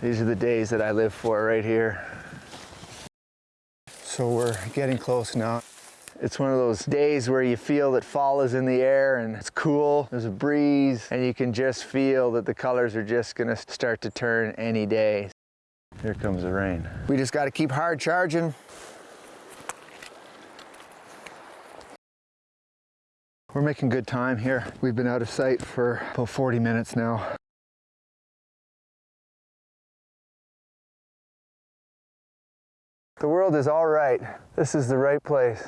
These are the days that I live for right here. So we're getting close now. It's one of those days where you feel that fall is in the air and it's cool, there's a breeze, and you can just feel that the colors are just gonna start to turn any day. Here comes the rain. We just gotta keep hard charging. We're making good time here. We've been out of sight for about 40 minutes now. The world is all right. This is the right place.